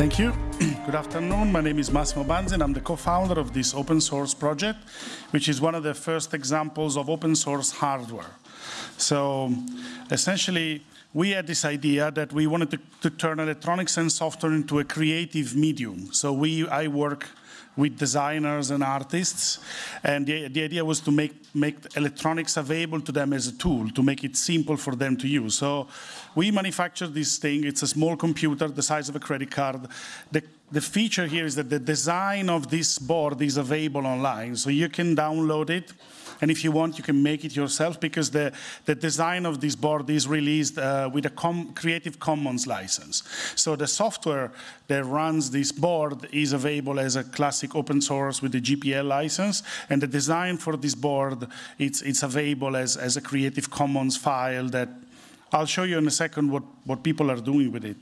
Thank you. Good afternoon. My name is Massimo Banzi, and I'm the co-founder of this open source project, which is one of the first examples of open source hardware. So essentially, we had this idea that we wanted to, to turn electronics and software into a creative medium. So we, I work with designers and artists. And the, the idea was to make, make electronics available to them as a tool, to make it simple for them to use. So we manufactured this thing. It's a small computer the size of a credit card. The, the feature here is that the design of this board is available online. So you can download it and if you want, you can make it yourself because the, the design of this board is released uh, with a Com Creative Commons license. So the software that runs this board is available as a classic open source with the GPL license. And the design for this board, it's, it's available as, as a Creative Commons file that I'll show you in a second what, what people are doing with it.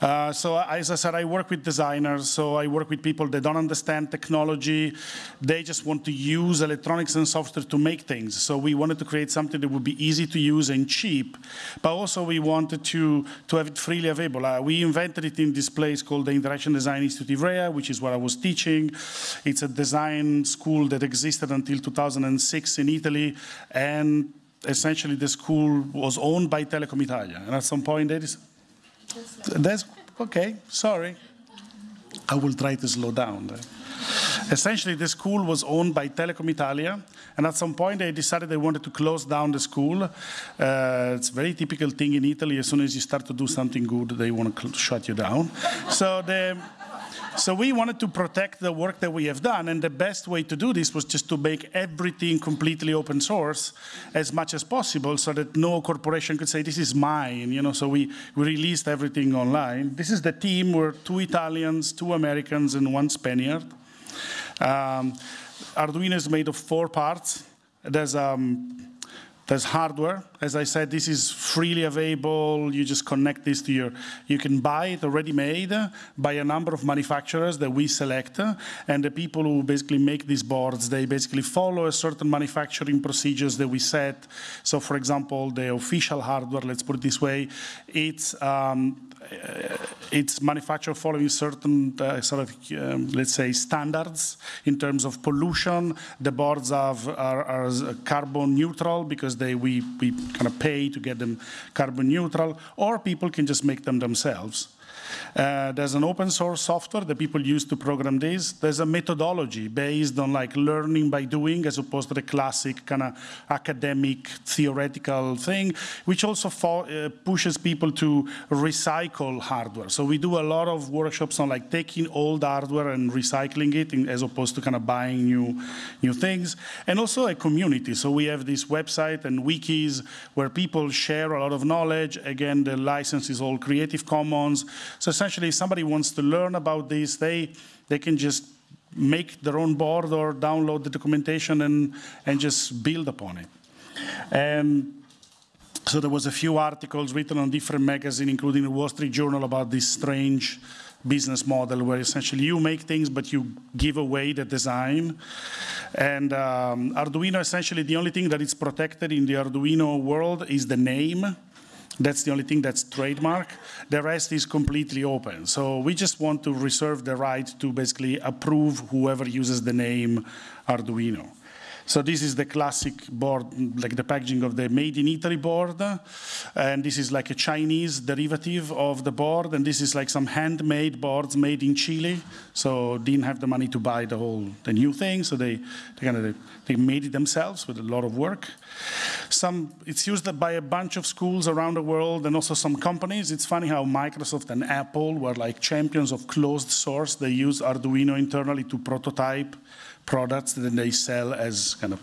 Uh, so as I said, I work with designers, so I work with people that don't understand technology. They just want to use electronics and software to make things. So we wanted to create something that would be easy to use and cheap, but also we wanted to, to have it freely available. Uh, we invented it in this place called the Interaction Design Institute Ivrea, which is what I was teaching. It's a design school that existed until 2006 in Italy, and essentially the school was owned by Telecom Italia. And at some point, there is, that's okay, sorry. I will try to slow down. Essentially, the school was owned by Telecom Italia, and at some point they decided they wanted to close down the school. Uh, it's a very typical thing in Italy. As soon as you start to do something good, they want to shut you down. so the so we wanted to protect the work that we have done, and the best way to do this was just to make everything completely open source as much as possible so that no corporation could say, this is mine, you know, so we, we released everything online. This is the team, we're two Italians, two Americans, and one Spaniard. Um, Arduino is made of four parts. There's um, there's hardware. As I said, this is freely available. You just connect this to your, you can buy it already made by a number of manufacturers that we select. And the people who basically make these boards, they basically follow a certain manufacturing procedures that we set. So for example, the official hardware, let's put it this way, it's um, it's manufactured following certain uh, sort of, um, let's say, standards in terms of pollution. The boards have, are, are, carbon neutral because they we, we kind of pay to get them carbon neutral, or people can just make them themselves. Uh, there's an open source software that people use to program this. There's a methodology based on like learning by doing as opposed to the classic kind of academic theoretical thing, which also uh, pushes people to recycle hardware. So we do a lot of workshops on like taking old hardware and recycling it in, as opposed to kind of buying new, new things. And also a community. So we have this website and wikis where people share a lot of knowledge. Again, the license is all Creative Commons. So essentially, if somebody wants to learn about this, they, they can just make their own board or download the documentation and, and just build upon it. And so there was a few articles written on different magazines, including the Wall Street Journal, about this strange business model where essentially you make things, but you give away the design. And um, Arduino, essentially, the only thing that is protected in the Arduino world is the name. That's the only thing that's trademark. The rest is completely open. So we just want to reserve the right to basically approve whoever uses the name Arduino. So this is the classic board, like the packaging of the made in Italy board. And this is like a Chinese derivative of the board. And this is like some handmade boards made in Chile. So didn't have the money to buy the whole, the new thing. So they, they kind of, they made it themselves with a lot of work. Some, it's used by a bunch of schools around the world and also some companies. It's funny how Microsoft and Apple were like champions of closed source. They use Arduino internally to prototype products that they sell as kind of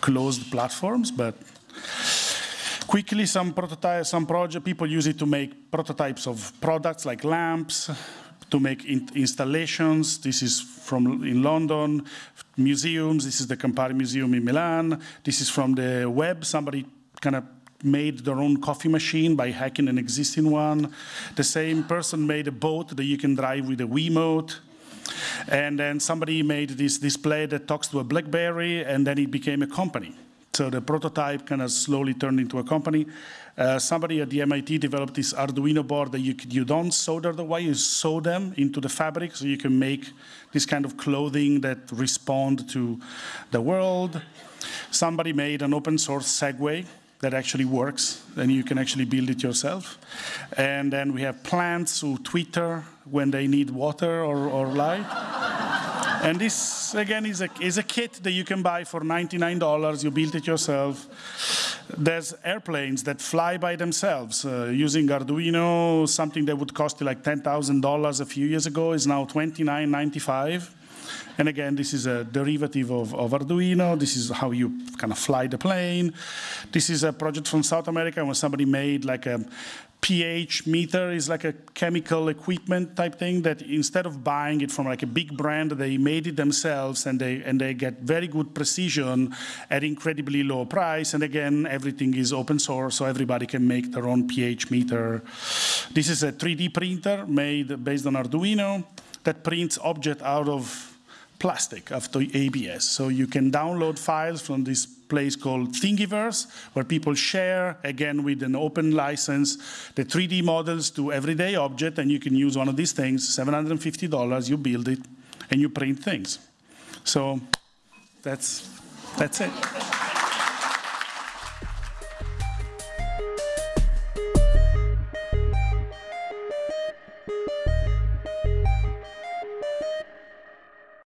closed platforms, but quickly some prototype, some project people use it to make prototypes of products like lamps, to make in installations. This is from in London, museums. This is the Campari Museum in Milan. This is from the web. Somebody kind of made their own coffee machine by hacking an existing one. The same person made a boat that you can drive with a Wiimote. And then somebody made this display that talks to a BlackBerry, and then it became a company. So the prototype kind of slowly turned into a company. Uh, somebody at the MIT developed this Arduino board that you, you don't solder the wire, you sew them into the fabric so you can make this kind of clothing that respond to the world. Somebody made an open source Segway that actually works, and you can actually build it yourself. And then we have plants who Twitter when they need water or, or light. and this, again, is a, is a kit that you can buy for $99. You build it yourself. There's airplanes that fly by themselves uh, using Arduino. Something that would cost you like $10,000 a few years ago is now $29.95. And again, this is a derivative of, of, Arduino. This is how you kind of fly the plane. This is a project from South America where somebody made like a pH meter is like a chemical equipment type thing that instead of buying it from like a big brand, they made it themselves and they, and they get very good precision at incredibly low price. And again, everything is open source, so everybody can make their own pH meter. This is a 3D printer made based on Arduino that prints object out of plastic after ABS. So you can download files from this place called Thingiverse, where people share, again, with an open license, the 3D models to everyday object, and you can use one of these things, $750, you build it, and you print things. So that's, that's it.